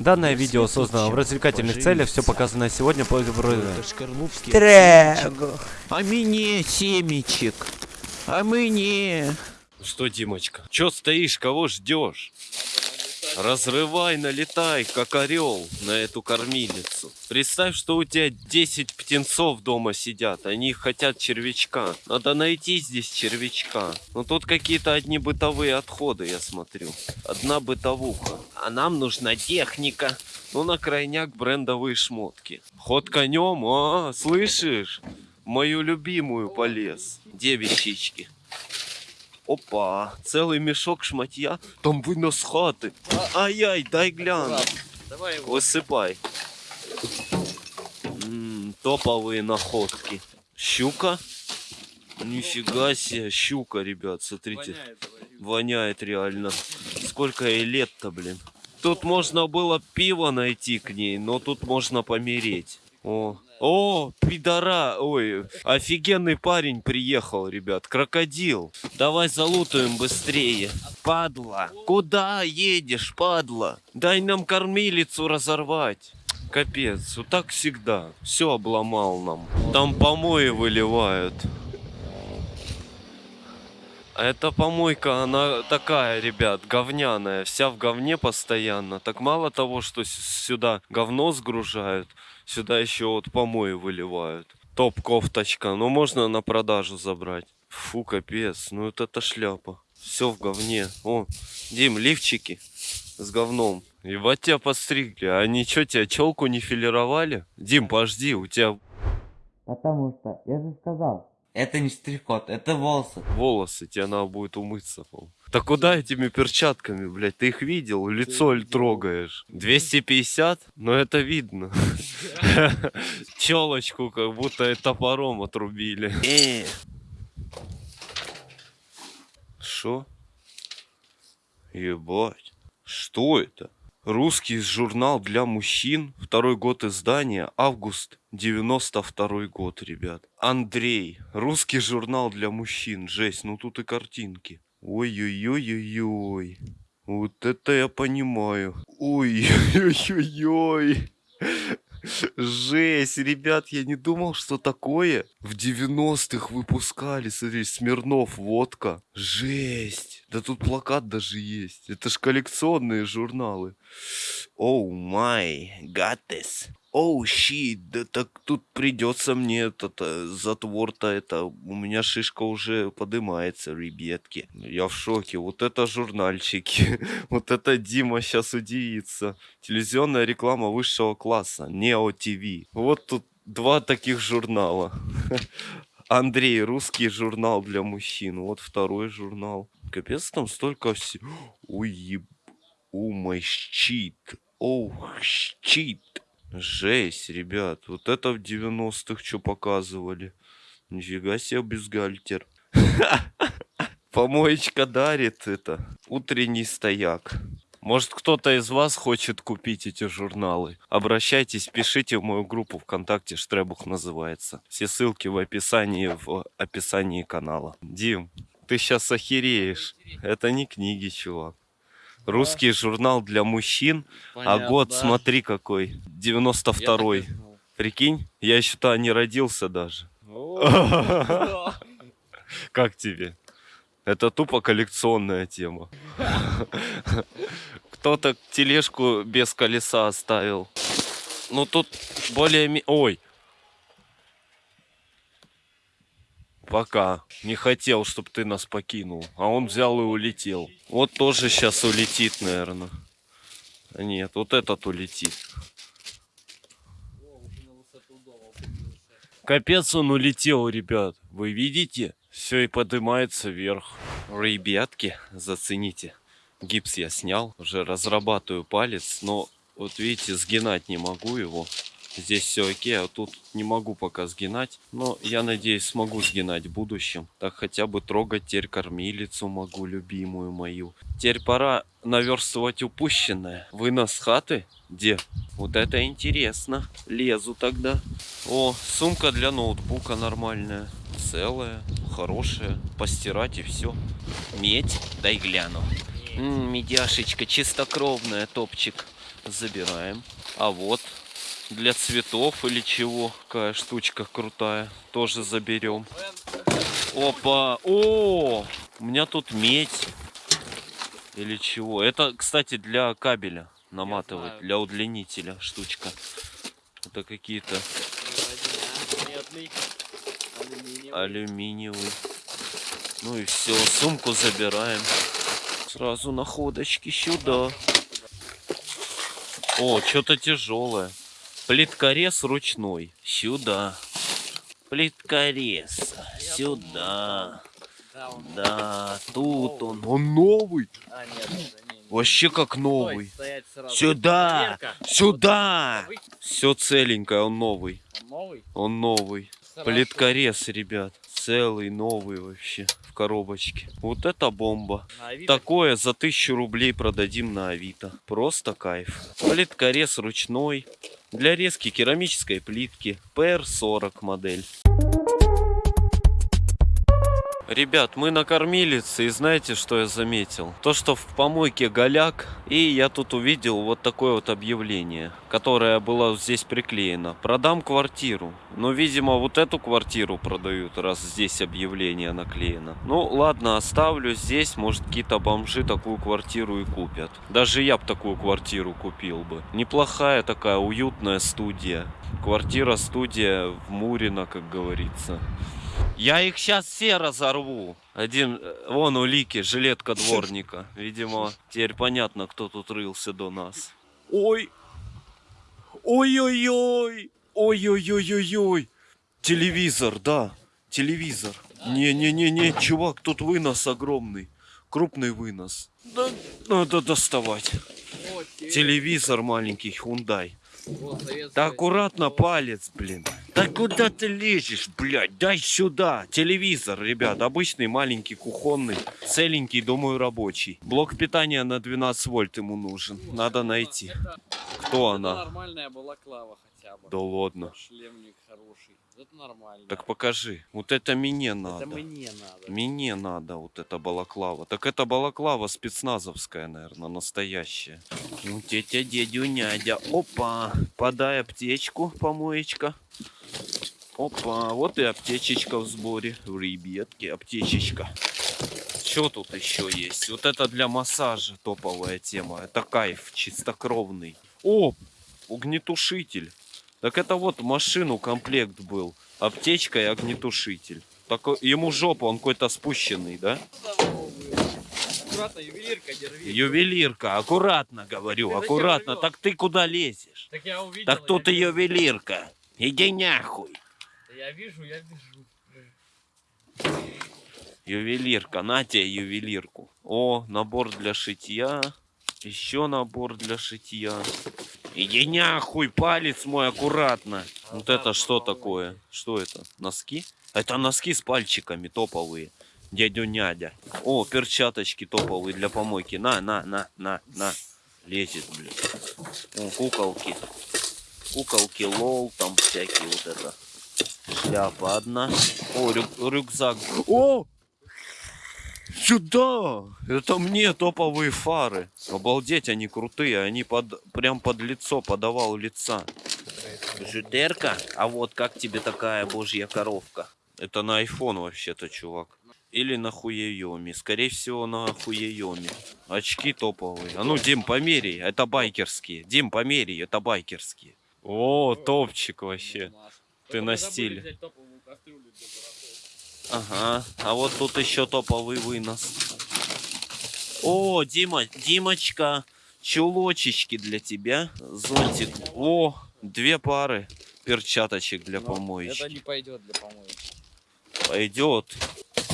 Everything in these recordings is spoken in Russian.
Данное видео создано в развлекательных целях, все показанное сегодня по. Трегу. А мне семечек. А мне. Что, Димочка, чё стоишь, кого ждешь? Разрывай, налетай, как орел на эту кормилицу. Представь, что у тебя 10 птенцов дома сидят, они хотят червячка. Надо найти здесь червячка. Но тут какие-то одни бытовые отходы, я смотрю. Одна бытовуха. А нам нужна техника. Ну, на крайняк брендовые шмотки. Ход конем, а, слышишь? Мою любимую полез. Девичички. Опа, целый мешок шматья. Там вынос хаты. Ай-яй, дай гляну. Давай его. Высыпай. М, топовые находки. Щука? Нифига себе, щука, ребят, смотрите. Воняет реально. Сколько ей лет-то, блин. Тут можно было пиво найти к ней, но тут можно помереть. О, о, пидора, ой, офигенный парень приехал, ребят, крокодил. Давай залутаем быстрее. Падла, куда едешь, падла? Дай нам кормилицу разорвать. Капец, вот так всегда. Все обломал нам. Там помои выливают. А эта помойка, она такая, ребят, говняная, вся в говне постоянно. Так мало того, что сюда говно сгружают, сюда еще вот помои выливают. Топ кофточка, ну можно на продажу забрать. Фу, капец, ну это шляпа. Все в говне. О, Дим, лифчики с говном. И вот тебя подстригли. А ничего, тебя челку не филировали? Дим, подожди, у тебя Потому что, я же сказал, это не стрихот, это волосы. волосы, тебе надо будет умыться. по-моему. Да куда этими перчатками, блядь? Ты их видел? Лицо ли трогаешь? 250? Ну это видно. Челочку как будто топором отрубили. Э. Шо? Ебать. Что это? Русский журнал для мужчин. Второй год издания. Август 92 год, ребят. Андрей. Русский журнал для мужчин. Жесть, ну тут и картинки. Ой-ой-ой-ой-ой. Вот это я понимаю. Ой-ой-ой-ой. Жесть, ребят, я не думал, что такое в 90-х выпускали. Смотри, Смирнов, водка. Жесть. Да тут плакат даже есть. Это ж коллекционные журналы. Оу май, гатес. Оу щит, да так тут придется мне этот э, затвор-то это. У меня шишка уже подымается, ребятки. Я в шоке. Вот это журнальчики. Вот это Дима сейчас удивится. Телевизионная реклама высшего класса. Нео ТВ. Вот тут два таких журнала. Андрей, русский журнал для мужчин. Вот второй журнал. Капец, там столько всего. Ой, еб... О, мой щит. Оу, щит. Жесть, ребят. Вот это в 90-х что показывали. Нифига себе бюстгальтер. Помоечка дарит это. Утренний стояк. Может, кто-то из вас хочет купить эти журналы? Обращайтесь, пишите в мою группу ВКонтакте, Штребух называется. Все ссылки в описании, в описании канала. Дим, ты сейчас охереешь. Это не книги, чувак. Русский журнал для мужчин, а год, смотри какой, 92-й. Прикинь, я еще то не родился даже. Как тебе? Это тупо коллекционная тема. Кто-то тележку без колеса оставил. Ну тут более... Ой. Пока. Не хотел, чтобы ты нас покинул. А он взял и улетел. Вот тоже сейчас улетит, наверное. Нет, вот этот улетит. Капец он улетел, ребят. Вы видите? Все и поднимается вверх. Ребятки, зацените. Гипс я снял, уже разрабатываю палец, но вот видите, сгинать не могу его. Здесь все окей, а тут не могу пока сгинать. Но я надеюсь, смогу сгинать в будущем. Так хотя бы трогать теперь кормилицу могу, любимую мою. Теперь пора наверстывать упущенное. Вынос хаты? Где? Вот это интересно. Лезу тогда. О, сумка для ноутбука нормальная. Целая, хорошая. Постирать и все. Медь? Дай гляну. Медяшечка чистокровная, топчик. Забираем. А вот для цветов или чего. Какая штучка крутая. Тоже заберем. Опа. О! У меня тут медь. Или чего. Это, кстати, для кабеля наматывать. Для удлинителя штучка. Это какие-то алюминиевый. Ну и все, сумку забираем. Сразу находочки сюда. О, что-то тяжелое. Плиткорез ручной. Сюда. Плиткорез. Сюда. Да, он... Да, тут он. Он новый. А, нет, это не, не. Вообще как новый. Сюда. Сюда. Все целенькое, он новый. Он новый? Он новый. Хорошо. Плиткорез, ребят. Целый, новый вообще. В коробочке. Вот это бомба. Такое за тысячу рублей продадим на Авито. Просто кайф. Плиткорез ручной. Для резки керамической плитки. PR40 модель. Ребят, мы на кормилице, и знаете, что я заметил? То, что в помойке голяк, и я тут увидел вот такое вот объявление, которое было здесь приклеено. Продам квартиру. Но, видимо, вот эту квартиру продают, раз здесь объявление наклеено. Ну, ладно, оставлю здесь, может, какие-то бомжи такую квартиру и купят. Даже я бы такую квартиру купил бы. Неплохая такая уютная студия. Квартира-студия в Мурино, как говорится. Я их сейчас все разорву. Один, э, вон улики, жилетка дворника. Видимо, теперь понятно, кто тут рылся до нас. Ой! Ой-ой-ой! Ой-ой-ой-ой-ой! Телевизор, да, телевизор. Не-не-не-не, чувак, тут вынос огромный. Крупный вынос. Да, надо доставать. Телевизор маленький, Hyundai. Да аккуратно палец, блин. Да куда ты лезешь, блядь? Дай сюда. Телевизор, ребят, обычный маленький кухонный, целенький, думаю, рабочий. Блок питания на 12 вольт ему нужен. Надо найти. Кто она? нормальная балаклава бы. Да ладно. Шлемник хороший. Это нормально. Так покажи. Вот это мне надо. Это мне надо. Мне надо вот эта балаклава. Так это балаклава спецназовская, наверное, настоящая. Ну, тетя, дядю, нядя. Опа, подай аптечку, помоечка. Опа, вот и аптечечка в сборе. Ребятки, аптечечка. Что тут еще есть? Вот это для массажа топовая тема. Это кайф, чистокровный. О, огнетушитель. Так это вот машину комплект был. Аптечка и огнетушитель. Такой, ему жопа, он какой-то спущенный, да? Аккуратно, ювелирка, держи. Ювелирка, аккуратно говорю, Ты аккуратно. Так ты куда лезешь? Так я увидел. Так тут и я, ювелирка. Иди нахуй. я вижу, я вижу. Ювелирка, на тебе ювелирку. О, набор для шитья. Еще набор для шитья. Иди нахуй, палец мой аккуратно. Вот это что такое? Что это? Носки? Это носки с пальчиками топовые. Дядю нядя. О, перчаточки топовые для помойки. На, на, на, на, на. Лезет, блин. О, куколки. Куколки, лол, там всякие вот это. Шляпа одна. О, рю- рюкзак. О! Сюда! Это мне топовые фары. Обалдеть, они крутые. Они под, прям под лицо, подавал лица. Жутерка? А вот как тебе такая божья коровка? Это на iPhone вообще-то, чувак. Или на хуеёме. Скорее всего, на хуеёме. Очки топовые. А ну, Дим, померяй. Это байкерские. Дим, померяй. Это байкерские. О, топчик вообще. Ты на стиле. Ага, а вот тут еще топовый вынос. О, Дима, Димочка, чулочечки для тебя. Зонтик. О, две пары перчаточек для помоечки. Это не пойдет для помоечки. Пойдет.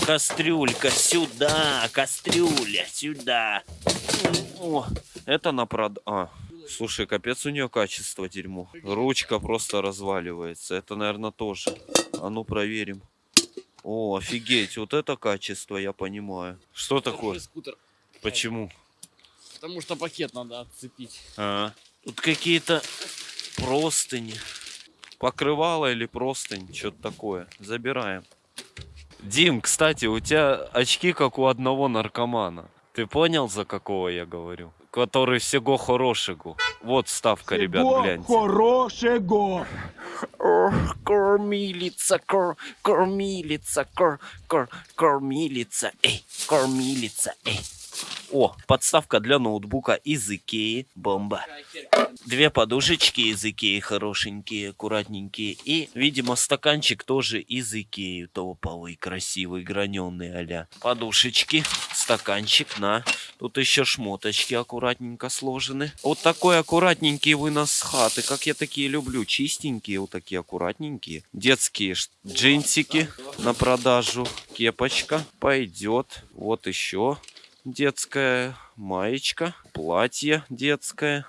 Кастрюлька сюда, кастрюля сюда. О, это на прод... А, слушай, капец у нее качество дерьмо. Ручка просто разваливается. Это, наверное, тоже. А ну проверим. О, офигеть, вот это качество, я понимаю. Что такое? Держи скутер. Почему? Потому что пакет надо отцепить. А, тут какие-то простыни. Покрывало или простынь, что-то такое. Забираем. Дим, кстати, у тебя очки как у одного наркомана. Ты понял, за какого я говорю? Который всего хорошего. Вот ставка, ребят, гляньте. хорошего. Ох, кормилица, кор, кормилица, кор, кор, кормилица, эй, кормилица, эй. О, подставка для ноутбука из Икеи, бомба. Две подушечки из Икеи, хорошенькие, аккуратненькие. И, видимо, стаканчик тоже из Икеи, топовый, красивый, граненый а Подушечки, стаканчик, на. Тут еще шмоточки аккуратненько сложены. Вот такой аккуратненький вынос с хаты, как я такие люблю. Чистенькие, вот такие аккуратненькие. Детские джинсики на продажу. Кепочка пойдет. Вот еще детская маечка, платье детское.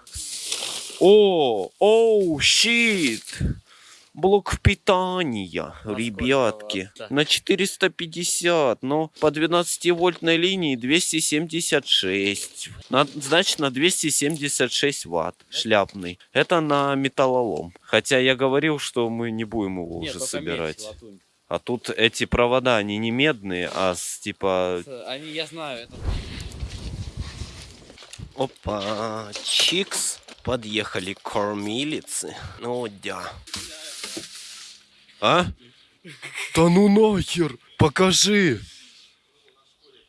О, оу, щит! Блок питания, ребятки. да. На 450, но по 12-вольтной линии 276. На- значит, на 276 ватт шляпный. Это на металлолом. Хотя я говорил, что мы не будем его Нет, уже собирать. латунь. А тут эти провода, они не медные, а с типа... Они, я знаю, это Опа, чикс. Подъехали кормилицы. Ну да. А? Да ну нахер! Покажи!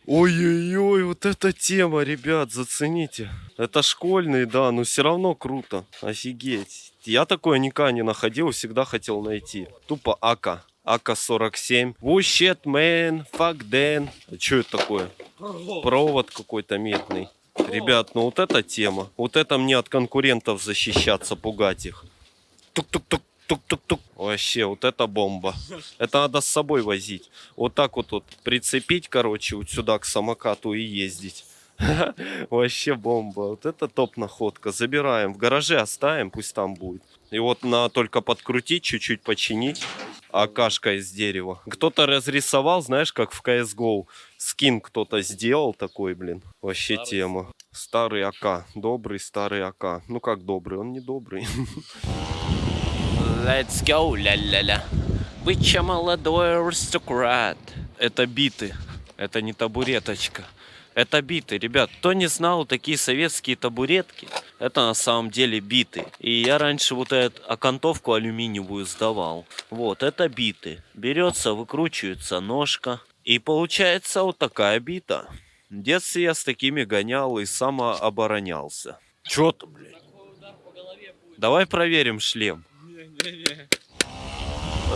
Ой-ой-ой, вот эта тема, ребят, зацените. Это школьный, да, но все равно круто. Офигеть. Я такое никогда не находил, всегда хотел найти. Тупо АК. АК-47. Oh shit, man, fuck then. А что это такое? Провод какой-то медный. Ребят, ну вот эта тема. Вот это мне от конкурентов защищаться, пугать их. Тук-тук-тук. Тук-тук-тук. Вообще, вот это бомба. Это надо с собой возить. Вот так вот, вот прицепить, короче, вот сюда к самокату и ездить. Вообще бомба. Вот это топ находка. Забираем. В гараже оставим, пусть там будет. И вот на только подкрутить, чуть-чуть починить. Акашка из дерева. Кто-то разрисовал, знаешь, как в CSGO. Скин кто-то сделал такой, блин. Вообще Старый. тема. Старый АК. Добрый старый АК. Ну как добрый? Он не добрый. Let's go, ля-ля-ля. Вы че молодой аристократ? Это биты. Это не табуреточка. Это биты, ребят. Кто не знал, такие советские табуретки, это на самом деле биты. И я раньше вот эту окантовку алюминиевую сдавал. Вот, это биты. Берется, выкручивается ножка. И получается вот такая бита. В детстве я с такими гонял и самооборонялся. Чё ты, блядь? Давай проверим шлем.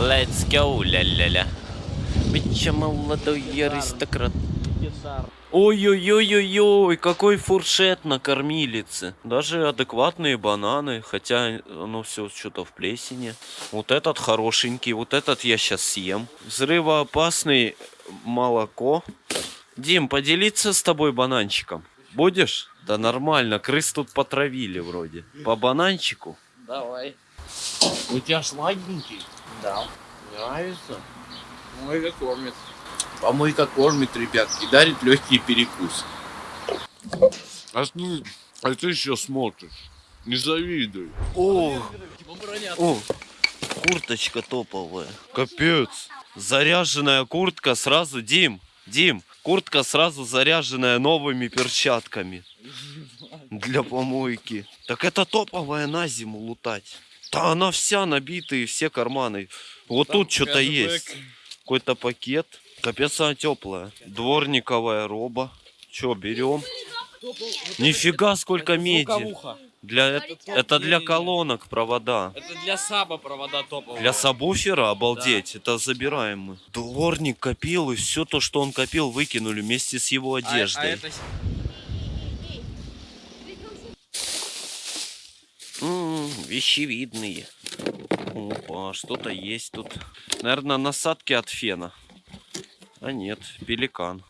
Let's go, ля-ля-ля. Бича молодой аристократ. Гитар. Ой-ой-ой-ой-ой, какой фуршет на кормилице. Даже адекватные бананы, хотя оно все что-то в плесени. Вот этот хорошенький, вот этот я сейчас съем. Взрывоопасный молоко. Дим, поделиться с тобой бананчиком? Будешь? Да нормально, крыс тут потравили вроде. По бананчику? Давай. У тебя сладенький? Да. Нравится? Мой кормит. Помойка кормит, ребятки, дарит легкий перекус. А ты, а ты еще смотришь. Не завидуй. О. О, курточка топовая. Капец. Заряженная куртка сразу, Дим, Дим, куртка сразу заряженная новыми перчатками. Для помойки. Так это топовая на зиму лутать. Да она вся набита и все карманы. Вот тут что-то есть. Какой-то пакет. Капец она теплая. Дворниковая роба. Че, берем? Нифига сколько меди. Для, это для Не-не-не. колонок провода. Это для саба провода топовые. Для сабвуфера, обалдеть, это забираем мы. Дворник копил, и все то, что он копил, выкинули вместе с его А- одеждой. А, это с- М, вещевидные. Опа, что-то есть тут. Наверное, насадки от фена. А нет, пеликан.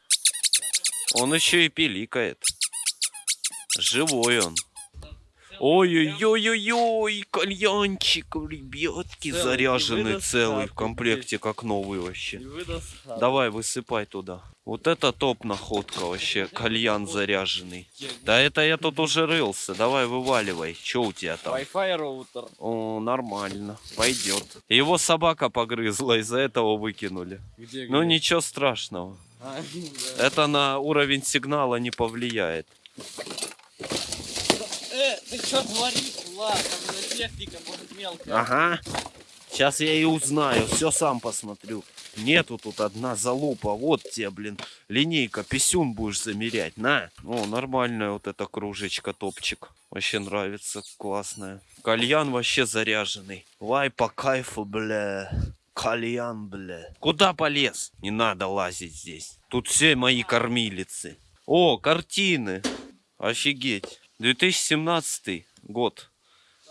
Он еще и пиликает. Живой он. Ой-ой-ой-ой-ой, кальянчик, ребятки, Целый, заряженный выдаст целый, в комплекте, как новый вообще. выдаст. Давай, высыпай туда. Вот это топ находка вообще, кальян заряженный. Да это я тут уже рылся, давай вываливай. Че у тебя там? Wi-Fi роутер. О, нормально, пойдет. Его собака погрызла, из-за этого выкинули. Где, Ну где? ничего страшного. А, да. Это на уровень сигнала не повлияет. Э, ты что творишь? Там же техника, может, мелкая. Ага. Сейчас я и узнаю, все сам посмотрю. Нету тут одна залупа. Вот тебе, блин, линейка, писюн будешь замерять. На. О, нормальная вот эта кружечка, топчик. Вообще нравится, классная. Кальян вообще заряженный. Вай по кайфу, бля. Кальян, бля. Куда полез? Не надо лазить здесь. Тут все мои кормилицы. О, картины. Офигеть. 2017 год.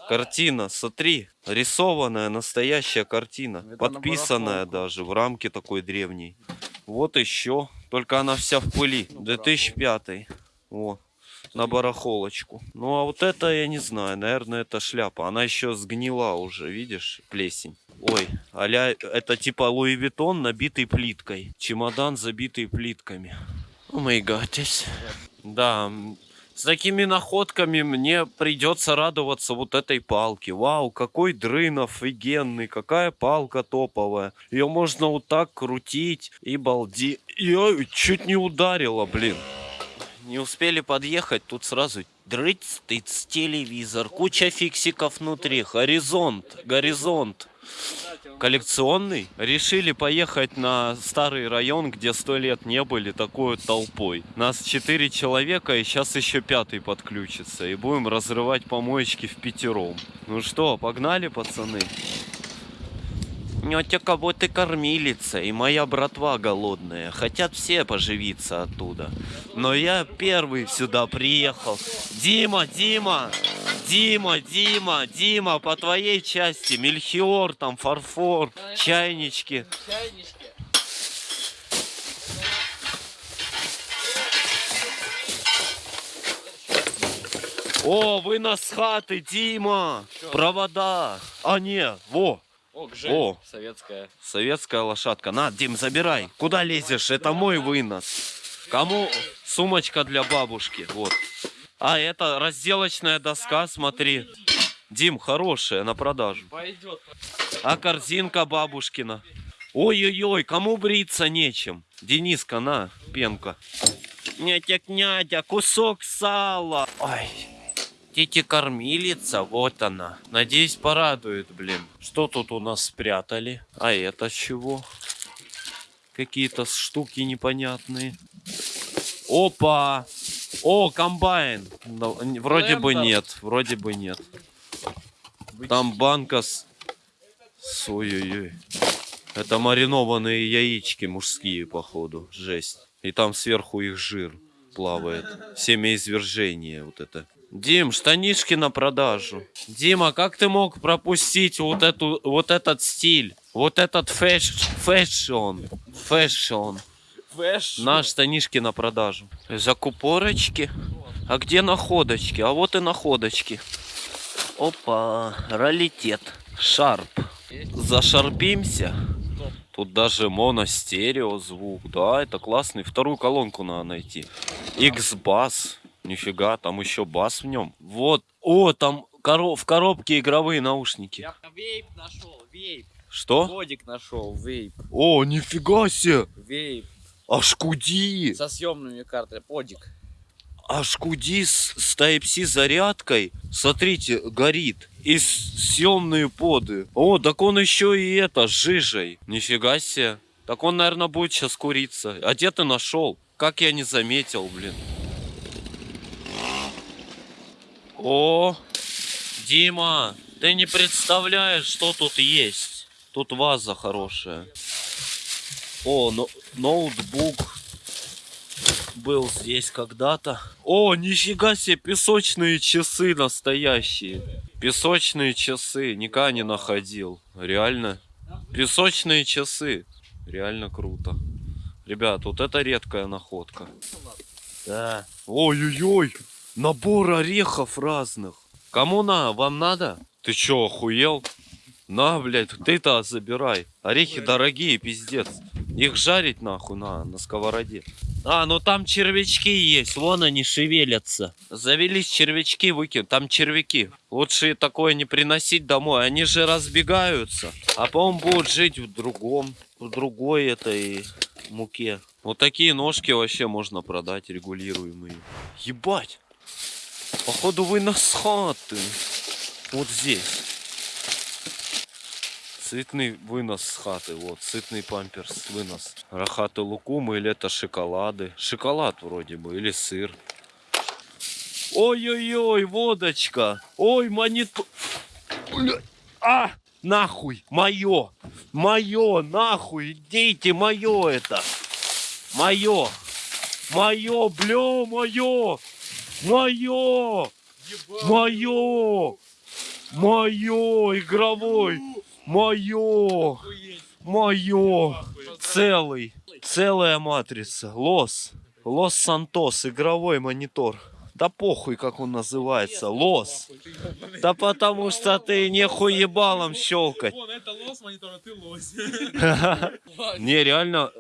Картина, смотри, рисованная настоящая картина, Это подписанная на даже в рамке такой древней. Вот еще, только она вся в пыли. 2005. О, на барахолочку. Ну а вот это я не знаю, наверное это шляпа. Она еще сгнила уже, видишь, плесень. Ой, аля, это типа Louis Vuitton, набитый плиткой. Чемодан, забитый плитками. Oh my goodness. Да, с такими находками мне придется радоваться вот этой палке. Вау, какой дрын офигенный, какая палка топовая. Ее можно вот так крутить и балди. Я чуть не ударила, блин. Не успели подъехать, тут сразу дрыц, тыц, телевизор, куча фиксиков внутри, горизонт, горизонт. Коллекционный. Решили поехать на старый район, где сто лет не были, такой толпой. Нас четыре человека, и сейчас еще пятый подключится. И будем разрывать помоечки в пятером. Ну что, погнали, пацаны? Нетя кого-то кормилица, и моя братва голодная. Хотят все поживиться оттуда. Но я первый сюда приехал. Дима, Дима! Дима, Дима, Дима, по твоей части. Мельхиор, там, фарфор, чайнички. О, вынос хаты, Дима! Провода! А, не, во, О, Гжель. О. Советская. Советская лошадка. На, Дим, забирай. Куда лезешь? Это мой вынос. Кому сумочка для бабушки? Вот. А, это разделочная доска, смотри. Дим, хорошая, на продажу. Пойдет. А корзинка бабушкина. Ой-ой-ой, кому бриться нечем? Дениска, на, пенка. Нятя-нятя, кусок сала. Ой, Тетя кормилица, вот она. Надеюсь, порадует, блин. Что тут у нас спрятали? А это чего? Какие-то штуки непонятные. Опа! О, комбайн. Вроде бы нет, вроде бы нет. Там банка с... с- Ой-ой-ой. Это маринованные яички мужские, походу. Жесть. И там сверху их жир плавает. Семяизвержение вот это. Дим, штанишки на продажу. Дима, как ты мог пропустить вот эту, вот этот стиль? Вот этот фэш, fashion. Fashion. Fash. На штанишки на продажу. Закупорочки. А где находочки? А вот и находочки. Опа, раритет. Sharp. Зашарпимся. Тут даже моно-стерео звук. Да, это классный. Вторую колонку надо найти. X-Bass. Нифига, там еще бас в нем. Вот. О, там коро- в коробке игровые наушники. Я вейп нашел, вейп. Что? Кодик нашел, вейп. О, нифига себе. Вейп. Аж куди. Со съемными картами. Подик. Аж куди с, с Type-C зарядкой, смотрите, горит. И съемные поды. О, так он еще и это, с жижей. Нифига себе. Так он, наверное, будет сейчас куриться. А где ты нашел? Как я не заметил, блин. О, Дима, ты не представляешь, что тут есть. Тут ваза хорошая. О, но- ноутбук был здесь когда-то. О, нифига себе, песочные часы настоящие. Песочные часы, никогда не находил. Реально. Песочные часы. Реально круто. Ребят, вот это редкая находка. Да. Ой-ой-ой, набор орехов разных. Кому на? Вам надо? Ты чё, охуел? На, блядь, ты-то забирай. Орехи дорогие, пиздец. Их жарить нахуй на, на сковороде. А, ну там червячки есть, вон они шевелятся. Завелись червячки, выкинь, там червяки. Лучше такое не приносить домой, они же разбегаются. А потом будут жить в другом, в другой этой муке. Вот такие ножки вообще можно продать, регулируемые. Ебать! Походу вынос хаты. Вот здесь. Сытный вынос с хаты. Вот, сытный памперс вынос. Рахаты лукумы или это шоколады. Шоколад вроде бы, или сыр. Ой-ой-ой, водочка. Ой, монитор. А! Нахуй! Мое! Мое! Нахуй! Идите! Мое это! Мое! Мое! Бля, мое! Мое! Мое! Мое! Игровой! Мое! Мое! Целый! Целая матрица. Лос. Лос Сантос. Игровой монитор. Да похуй, как он называется. Лос. Да потому что ты не хуебалом щелкать. Вон, это лос монитора, ты лось. Не, реально,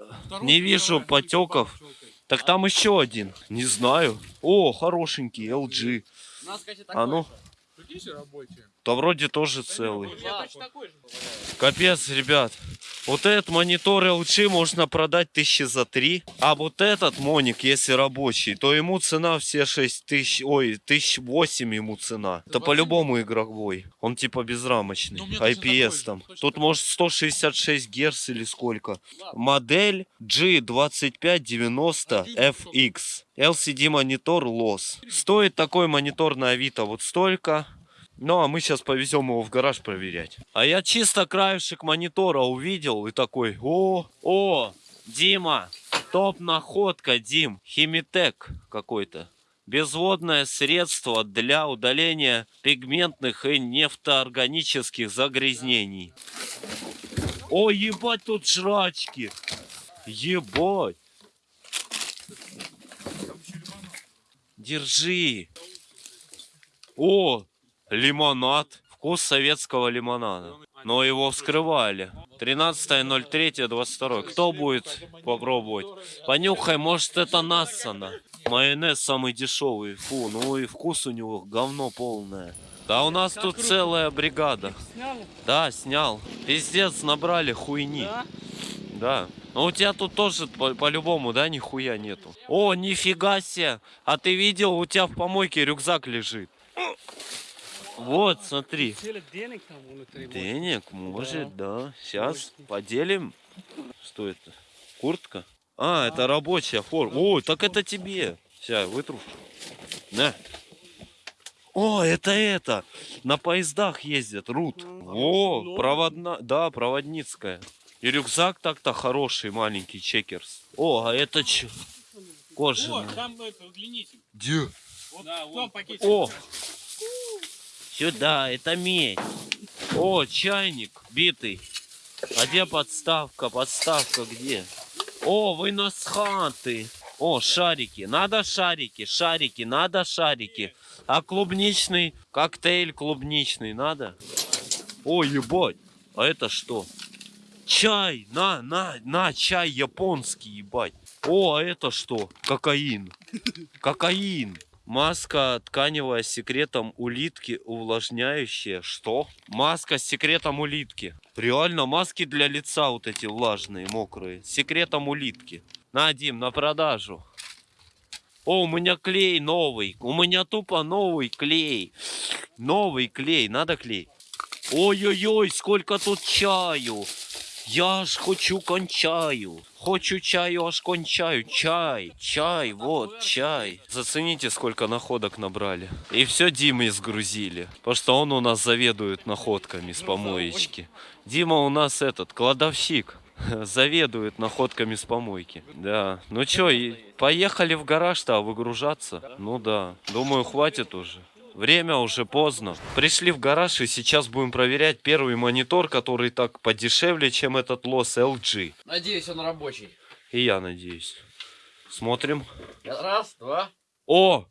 не вижу потеков. Так там еще один. Не знаю. О, хорошенький, LG. У нас, кстати, А ну, Прикинь, все рабочие. Да вроде тоже целый. Капец, ребят. Вот этот монитор LG можно продать тысячи за три. А вот этот моник, если рабочий, то ему цена все 6 тысяч, ой, тысяч восемь ему цена. Это по-любому игровой. Он типа безрамочный. Ну, IPS же, там. Тут может 166 герц или сколько. Модель G2590FX. LCD монитор LOS. Стоит такой монитор на Авито вот столько. Ну, а мы сейчас повезем его в гараж проверять. А я чисто краешек монитора увидел и такой, о, о, Дима, топ находка, Дим, Химитек какой-то. Безводное средство для удаления пигментных и нефтоорганических загрязнений. О, ебать, тут жрачки. Ебать. Держи. О, лимонад. Вкус советского лимонада. Но его вскрывали. 13.03.22. Кто будет попробовать? Понюхай, может это Нассана. Майонез самый дешевый. Фу, ну и вкус у него говно полное. Да у нас тут целая бригада. Да, снял. Пиздец, набрали хуйни. Да? Да. Ну у тебя тут тоже по- по-любому, да, нихуя нету. О, нифига себе. А ты видел, у тебя в помойке рюкзак лежит. Вот, смотри. Денег там внутри. может. Денег, может, да. Сейчас поделим. Что это? Куртка? А, это рабочая форма. О, так это тебе. Сейчас, вытру. На. О, это это. На поездах ездят, рут. О, проводна, да, проводницкая. И рюкзак так-то хороший, маленький, чекерс. О, а это че? О, Кожаный. там это удлинитель. Где? Вот в том пакете. О! Сюда, это медь. О, чайник битый. А где подставка? Подставка где? О, вынос хаты. О, шарики. Надо шарики, шарики, надо шарики. А клубничный коктейль клубничный надо? О, ебать. А это что? Чай, на, на, на, чай японский, ебать. О, а это что? Кокаин. Кокаин. Маска тканевая с секретом улитки, увлажняющая. Что? Маска с секретом улитки. Реально, маски для лица вот эти влажные, мокрые. С секретом улитки. На, Дим, на продажу. О, у меня клей новый. У меня тупо новый клей. Новый клей. Надо клей. Ой-ой-ой, сколько тут чаю. Я ж хочу кончаю. Хочу чаю, аж кончаю. Чай, чай, вот, чай. Зацените, сколько находок набрали. И все Диме сгрузили. Потому что он у нас заведует находками с помоечки. Дима у нас этот, кладовщик. Заведует находками с помойки. Да. Ну чё, поехали в гараж-то выгружаться? Ну да. Думаю, хватит уже. Время уже поздно. Пришли в гараж и сейчас будем проверять первый монитор, который так подешевле, чем этот лос LG. Надеюсь, он рабочий. И я надеюсь. Смотрим. Раз, два. О!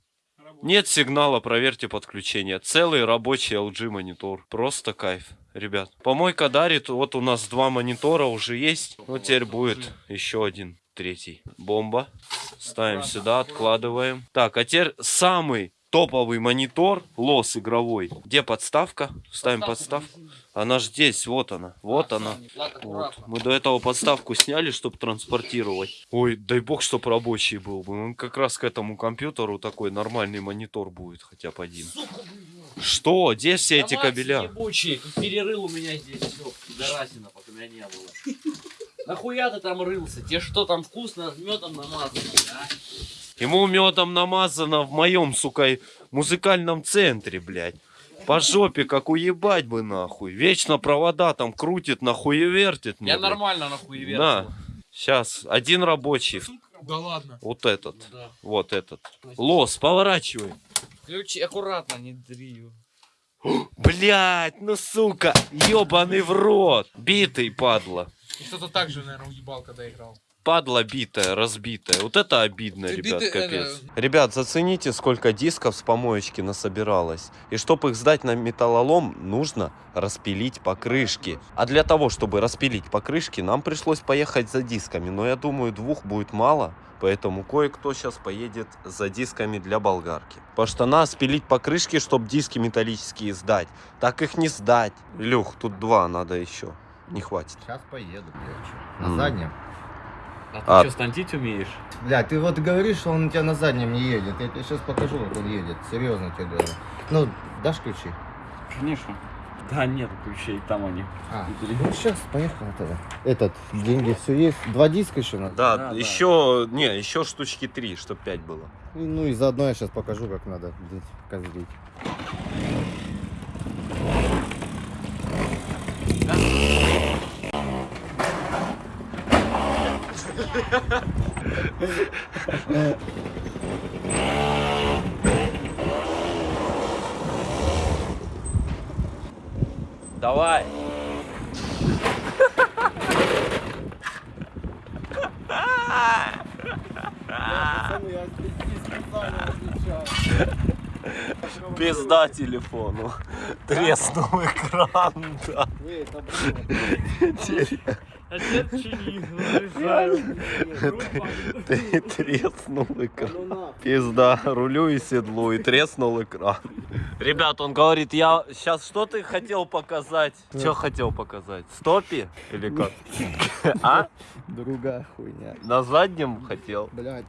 Нет сигнала, проверьте подключение. Целый рабочий LG монитор. Просто кайф, ребят. Помойка дарит, вот у нас два монитора уже есть. Вот теперь будет еще один, третий. Бомба. Ставим сюда, откладываем. Так, а теперь самый топовый монитор, лос игровой. Где подставка? Ставим подставку. Она ж здесь, вот она, вот она. Вот. Мы до этого подставку сняли, чтобы транспортировать. Ой, дай бог, чтоб рабочий был бы. Он как раз к этому компьютеру такой нормальный монитор будет, хотя бы один. Что? Где все эти кабеля? Ебучий, перерыл у меня здесь все, пидорасина, пока меня не было. Нахуя ты там рылся? Тебе что там вкусно с медом намазано, а? Ему медом намазано в моем, сука, музыкальном центре, блядь. По жопе, как уебать бы, нахуй. Вечно провода там крутит, нахуй и вертит. Я блядь. нормально нахуй верю. Да. Сейчас, один рабочий. Да ладно. Вот этот. Да. Вот этот. Лос, поворачивай. Ключи аккуратно, не дрию. Блять, ну сука, ебаный в рот. Битый, падла. И кто-то так же, наверное, уебал, когда играл. Падла битая, разбитая. Вот это обидно, Ты ребят, битый, капец. Ребят, зацените, сколько дисков с помоечки насобиралось. И чтобы их сдать на металлолом, нужно распилить покрышки. А для того, чтобы распилить покрышки, нам пришлось поехать за дисками. Но я думаю, двух будет мало. Поэтому кое-кто сейчас поедет за дисками для болгарки. Потому что надо спилить покрышки, чтобы диски металлические сдать. Так их не сдать. Илюх, тут два надо еще. Не хватит. Сейчас поеду, блядь. На заднем. А ты А. что, стантить умеешь? Бля, ты вот говоришь, что он у тебя на заднем не едет. Я тебе сейчас покажу, как он едет. Серьезно тебе говорю. Ну, дашь ключи? Конечно. Да, нет ключей, там они. А, ну сейчас, поехали тогда. Этот, деньги все есть. Два диска еще надо. Да, Да, да. еще, не, еще штучки три, чтобы пять было. И, Ну и заодно я сейчас покажу, как надо блядь, Давай. Пизда телефону. Треснул экран, да. Ты треснул экран. Пизда, рулю и седлу, и треснул экран. Ребят, он говорит, я сейчас что ты хотел показать? Что хотел показать? Стопи? Или как? А? Другая хуйня. На заднем хотел? Блядь,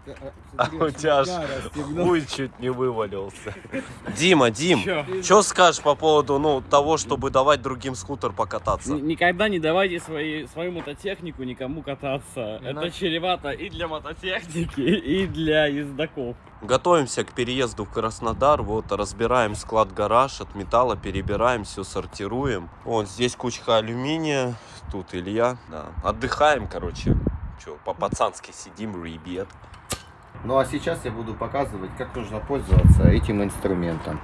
А у тебя ж хуй чуть не вывалился. Дима, Дим, что скажешь по поводу ну, того, чтобы давать другим скутер покататься? Никогда не давайте свои, свою мототехнику никому кататься. Это чревато и для мототехники, и для ездаков. Готовимся к переезду в Краснодар. Вот разбираем склад-гараж от металла, перебираем, все сортируем. Вот здесь кучка алюминия, тут Илья. Да. Отдыхаем, короче. Че, по-пацански сидим, ребят. Ну а сейчас я буду показывать, как нужно пользоваться этим инструментом.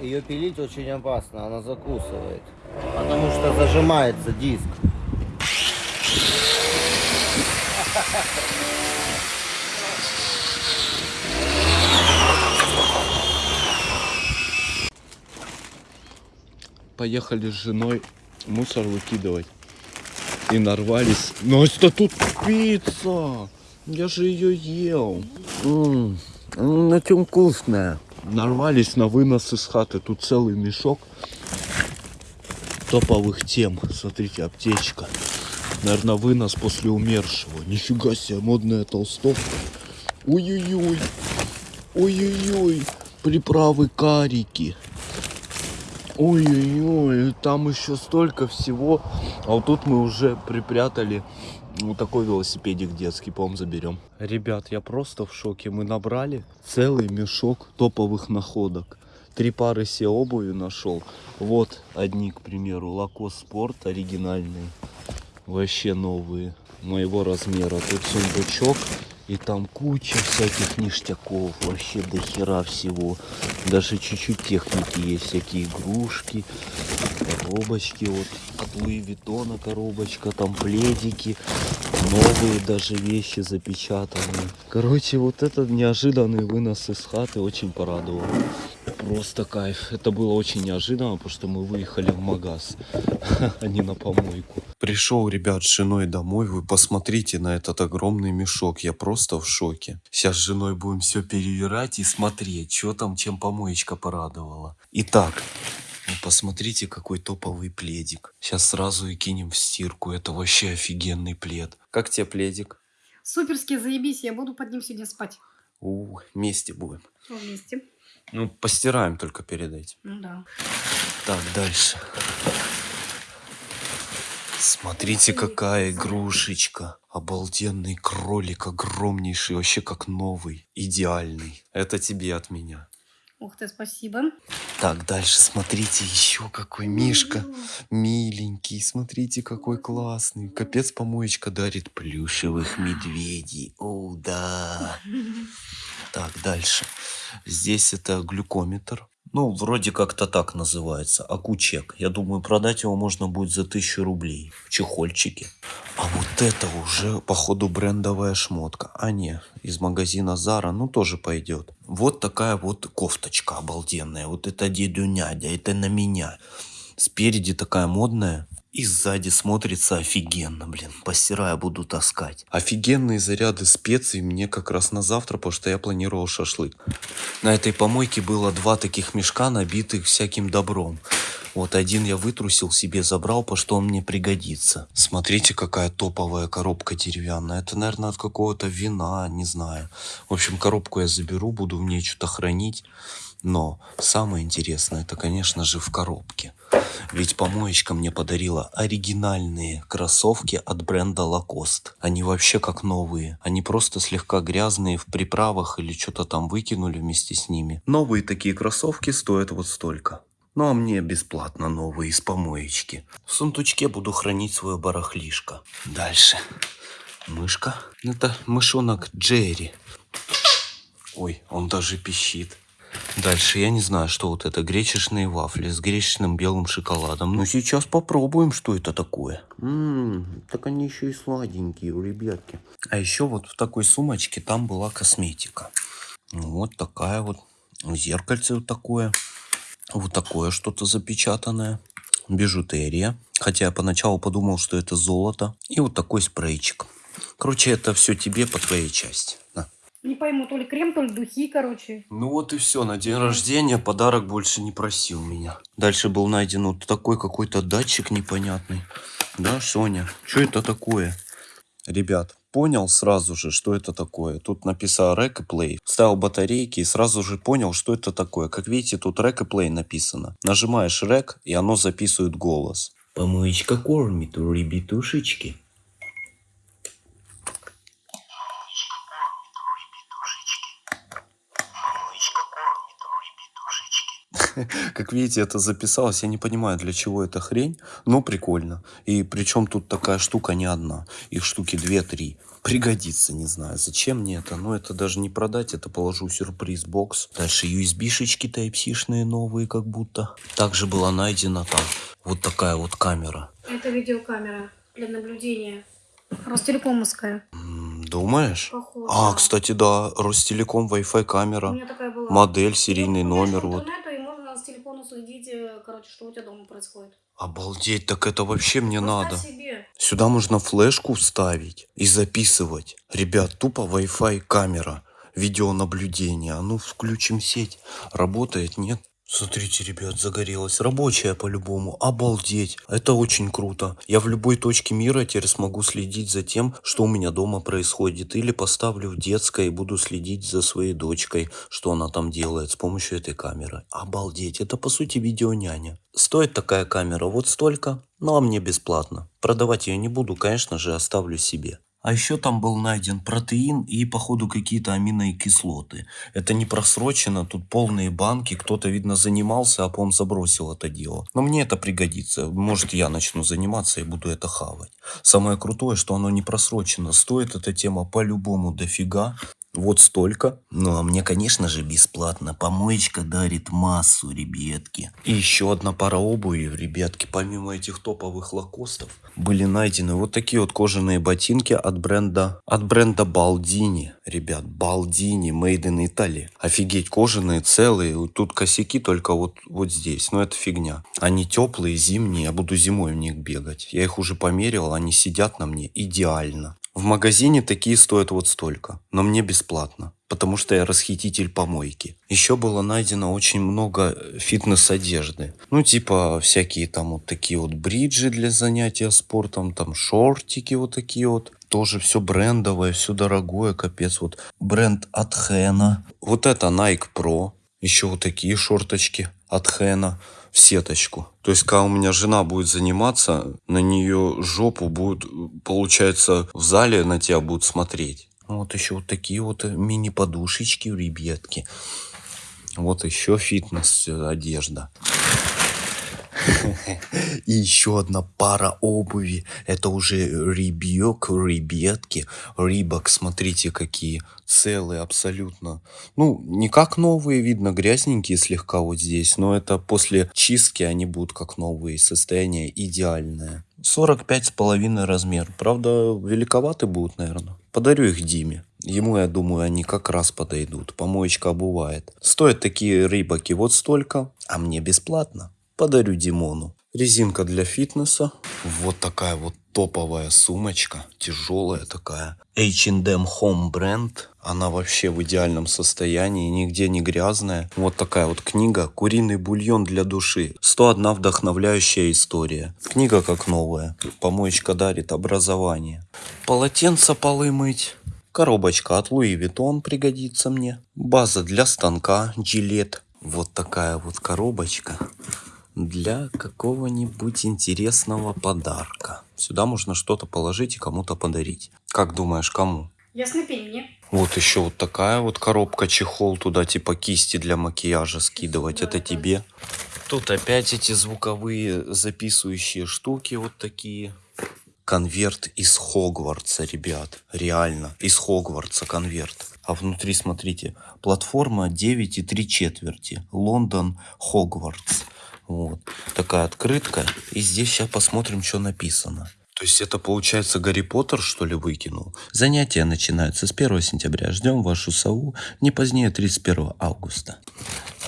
Ее пилить очень опасно, она закусывает. Потому что зажимается диск. Поехали с женой мусор выкидывать. И нарвались. Настя, тут пицца! Я же ее ел. На чем вкусная. Нарвались на вынос из хаты. Тут целый мешок топовых тем. Смотрите, аптечка. Наверное, вынос после умершего. Нифига себе, модная толстовка. Ой-ой-ой. Ой-ой-ой. Приправы карики. Ой-ой-ой, там еще столько всего. А вот тут мы уже припрятали вот такой велосипедик детский, по-моему, заберем. Ребят, я просто в шоке. Мы набрали целый мешок топовых находок. Три пары все обуви нашел. Вот одни, к примеру, Лакос Спорт оригинальные. Вообще новые. Моего размера. Тут сундучок. И там куча всяких ништяков. Вообще до хера всего. Даже чуть-чуть техники есть. Всякие игрушки. Коробочки. Вот от Луи Виттона коробочка. Там пледики. Новые даже вещи запечатанные. Короче, вот этот неожиданный вынос из хаты очень порадовал. Просто кайф. Это было очень неожиданно, потому что мы выехали в магаз, а не на помойку. Пришел, ребят, с женой домой. Вы посмотрите на этот огромный мешок. Я просто в шоке. Сейчас с женой будем все перевирать и смотреть, что там, чем помоечка порадовала. Итак, ну, посмотрите, какой топовый пледик. Сейчас сразу и кинем в стирку. Это вообще офигенный плед. Как тебе пледик? Суперски, заебись, я буду под ним сегодня спать. У, вместе будем. Вместе. Ну, постираем только перед этим. Ну да. Так, дальше. Смотрите, какая игрушечка. Обалденный кролик, огромнейший, вообще как новый. Идеальный. Это тебе от меня. Ух ты, спасибо. Так, дальше смотрите, еще какой Мишка. Миленький, смотрите, какой классный. Капец, помоечка дарит плюшевых медведей. О, да. Так, дальше. Здесь это глюкометр. Ну, вроде как-то так называется. Акучек. Я думаю, продать его можно будет за тысячу рублей. В чехольчике. А вот это уже, походу, брендовая шмотка. А не, из магазина Зара, ну, тоже пойдет. Вот такая вот кофточка обалденная. Вот это деду нядя, это на меня. Спереди такая модная. И сзади смотрится офигенно, блин. Постирая буду таскать. Офигенные заряды специй мне как раз на завтра, потому что я планировал шашлык. На этой помойке было два таких мешка, набитых всяким добром. Вот один я вытрусил себе, забрал, по что он мне пригодится. Смотрите, какая топовая коробка деревянная. Это, наверное, от какого-то вина, не знаю. В общем, коробку я заберу, буду в ней что-то хранить. Но самое интересное, это, конечно же, в коробке. Ведь помоечка мне подарила оригинальные кроссовки от бренда Lacoste. Они вообще как новые. Они просто слегка грязные в приправах или что-то там выкинули вместе с ними. Новые такие кроссовки стоят вот столько. Ну а мне бесплатно новые из помоечки. В сундучке буду хранить свое барахлишко. Дальше. Мышка. Это мышонок Джерри. Ой, он даже пищит. Дальше я не знаю, что вот это. Гречешные вафли с гречешным белым шоколадом. Ну сейчас попробуем, что это такое. Ммм, так они еще и сладенькие у ребятки. А еще вот в такой сумочке там была косметика. Вот такая вот. Зеркальце вот такое. Вот такое что-то запечатанное. Бижутерия. Хотя я поначалу подумал, что это золото. И вот такой спрейчик. Короче, это все тебе по твоей части. На. Не пойму, то ли крем, то ли духи, короче. Ну вот и все, на день рождения подарок больше не проси у меня. Дальше был найден вот такой какой-то датчик непонятный. Да, Соня? Что это такое? Ребят, понял сразу же, что это такое. Тут написано Rec и Play. Ставил батарейки и сразу же понял, что это такое. Как видите, тут Rec и Play написано. Нажимаешь Rec, и оно записывает голос. Помоечка кормит у ребятушечки. Как видите, это записалось. Я не понимаю, для чего эта хрень, но прикольно. И причем тут такая штука не одна. Их штуки 2-3. Пригодится, не знаю, зачем мне это. Но это даже не продать, это положу в сюрприз-бокс. Дальше USB-шечки Type-C-шные новые как будто. Также была найдена там вот такая вот камера. Это видеокамера для наблюдения. Ростелекомовская. Думаешь? Похоже. А, кстати, да, Ростелеком Wi-Fi У камера. меня такая была. Модель, серийный Ну, номер. Вот. Интернету, и можно с телефона следить, э, короче, что у тебя дома происходит. Обалдеть, так это вообще мне Представь надо. себе. Сюда можно флешку вставить и записывать. Ребят, тупо Wi-Fi камера, видеонаблюдение. А ну включим сеть. Работает, нет? Смотрите, ребят, загорелась. Рабочая по-любому. Обалдеть. Это очень круто. Я в любой точке мира теперь смогу следить за тем, что у меня дома происходит. Или поставлю в детской и буду следить за своей дочкой, что она там делает с помощью этой камеры. Обалдеть. Это по сути видеоняня. Стоит такая камера вот столько, ну а мне бесплатно. Продавать ее не буду, конечно же, оставлю себе. А еще там был найден протеин и, походу, какие-то аминокислоты. Это не просрочено, тут полные банки. Кто-то, видно, занимался, а потом забросил это дело. Но мне это пригодится. Может, я начну заниматься и буду это хавать. Самое крутое, что оно не просрочено. Стоит эта тема по-любому дофига. Вот столько. Ну, а мне, конечно же, бесплатно. Помоечка дарит массу, ребятки. И еще одна пара обуви, ребятки. Помимо этих топовых лакостов, были найдены вот такие вот кожаные ботинки от бренда, от бренда Балдини. Ребят, Балдини, made in Italy. Офигеть, кожаные, целые. Тут косяки только вот, вот здесь. Но это фигня. Они теплые, зимние. Я буду зимой в них бегать. Я их уже померил, они сидят на мне идеально. В магазине такие стоят вот столько, но мне бесплатно, потому что я расхититель помойки. Еще было найдено очень много э, фитнес-одежды. Ну, типа всякие там вот такие вот бриджи для занятия спортом, там шортики вот такие вот. Тоже все брендовое, все дорогое, капец. Вот бренд от Хэна. Вот это Nike Pro. Еще вот такие шорточки от Хэна в сеточку. То есть, когда у меня жена будет заниматься, на нее жопу будет, получается, в зале на тебя будут смотреть. Вот еще вот такие вот э, мини-подушечки, ребятки. Вот еще фитнес э, одежда. И еще одна пара обуви. Это уже ребек, ребятки. Рибок, смотрите, какие целые абсолютно. Ну, не как новые, видно, грязненькие слегка вот здесь. Но это после чистки они будут как новые. Состояние идеальное. 45 с половиной размер. Правда, великоваты будут, наверное. Подарю их Диме. Ему, я думаю, они как раз подойдут. Помоечка обувает. Стоят такие рыбаки вот столько, а мне бесплатно подарю Димону. Резинка для фитнеса. Вот такая вот топовая сумочка. Тяжелая такая. H&M Home бренд. Она вообще в идеальном состоянии, нигде не грязная. Вот такая вот книга «Куриный бульон для души». 101 вдохновляющая история. Книга как новая. Помоечка дарит образование. Полотенце полы мыть. Коробочка от Луи Vuitton пригодится мне. База для станка Gillette. Вот такая вот коробочка для какого-нибудь интересного подарка. Сюда можно что-то положить и кому-то подарить. Как думаешь, кому? Пень мне. Вот еще вот такая вот коробка, чехол туда, типа кисти для макияжа скидывать. Это тебе. Тут опять эти звуковые записывающие штуки вот такие. Конверт из Хогвартса, ребят. Реально, из Хогвартса конверт. А внутри, смотрите, платформа 9 и 3 четверти. Лондон, Хогвартс. Вот. Такая открытка. И здесь сейчас посмотрим, что написано. То есть это получается Гарри Поттер, что ли, выкинул? Занятия начинаются с 1 сентября. Ждем вашу сову не позднее 31 августа.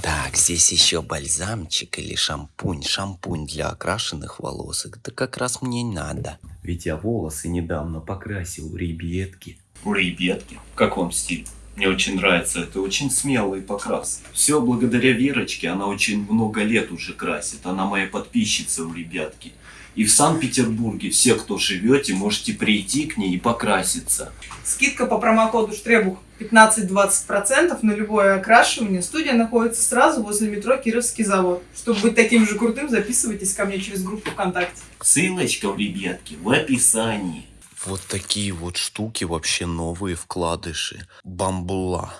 Так, здесь еще бальзамчик или шампунь. Шампунь для окрашенных волос. Это как раз мне надо. Ведь я волосы недавно покрасил, ребятки. Ребятки, как вам стиль? Мне очень нравится, это очень смелый покрас. Все благодаря Верочке, она очень много лет уже красит. Она моя подписчица у ребятки. И в Санкт-Петербурге все, кто живете, можете прийти к ней и покраситься. Скидка по промокоду Штребух 15-20% на любое окрашивание. Студия находится сразу возле метро Кировский завод. Чтобы быть таким же крутым, записывайтесь ко мне через группу ВКонтакте. Ссылочка, ребятки, в описании. Вот такие вот штуки, вообще новые вкладыши. Бамбула.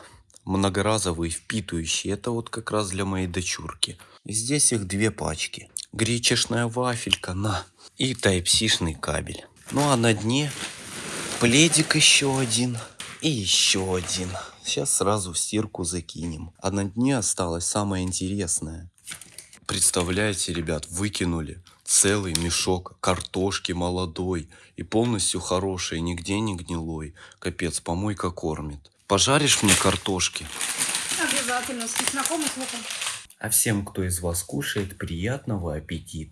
Многоразовые, впитывающие. Это вот как раз для моей дочурки. Здесь их две пачки. Гречешная вафелька, на. И тайпсишный кабель. Ну а на дне пледик еще один. И еще один. Сейчас сразу в стирку закинем. А на дне осталось самое интересное. Представляете, ребят, выкинули целый мешок картошки молодой и полностью хорошей, нигде не гнилой. Капец, помойка кормит. Пожаришь мне картошки? Обязательно, с чесноком и с луком. А всем, кто из вас кушает, приятного аппетита.